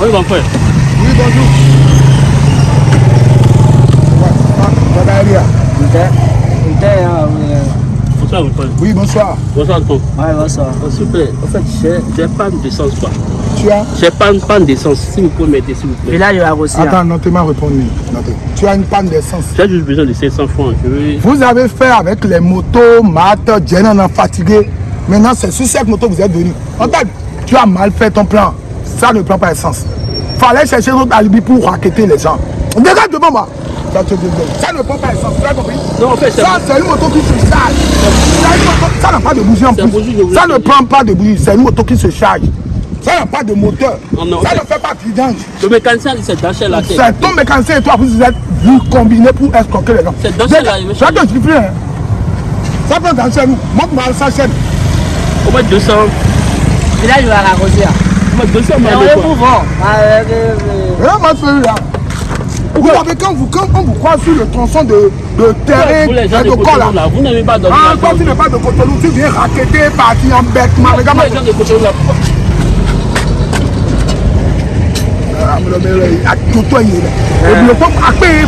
Oui, mon frère. Oui, bonjour. Bonsoir, mon frère. Oui, bonsoir. Bonsoir. Ouais, bonsoir. Oh, S'il vous plaît, en fait, j'ai j'ai panne d'essence, quoi. Tu as J'ai panne, panne d'essence. S'il vous pouvez m'aider, s'il vous plaît. Village de la Rossia. Attends, notez-moi répondu. Notez. Tu as une panne d'essence. J'ai juste besoin de 500 francs. Je veux... Vous avez fait avec les motos, maths, Jenna, on a fatigué. Maintenant, c'est sur cette moto que vous êtes venu. En fait, tu as mal fait ton plan. Ça ne prend pas essence. Fallait chercher notre alibi pour raqueter les gens. Regarde devant moi. Ça, te- ça ne prend pas essence. Tu as compris? Non, en fait, c'est Ça, c'est une moto qui se charge. Une Ça n'a pas de bougie en plus. Ça ne prend pas de bougie. C'est une moto qui se charge. Ça n'a pas de moteur. Non, non, ça ne fait pas de vidange. Le mécanicien dit c'est d'acheter la tête. C'est ton mécanicien et toi, vous êtes vous combinez pour escroquer les gens. C'est celle-là, il veut Ça te suffit, hein. Ça peut dans chez nous. Montre-moi ça chaîne. Au moins 200. Village de la Rossia. Au moins 200, Mais on est mouvant. Ah, euh, euh, euh, Et moi, celui-là. Vous avez quand vous, quand on vous croit sur le tronçon de, de terrain Vous les gens de de là. Cotonou, là, vous n'aimez pas dormir Ah, toi tu n'es pas de Cotonou, tu viens raqueter, partir en bêtement. Regarde Vous les gens de Cotonou, là. Ah, mais le mec, il a tout toi, il est là. Et puis le peuple a payé,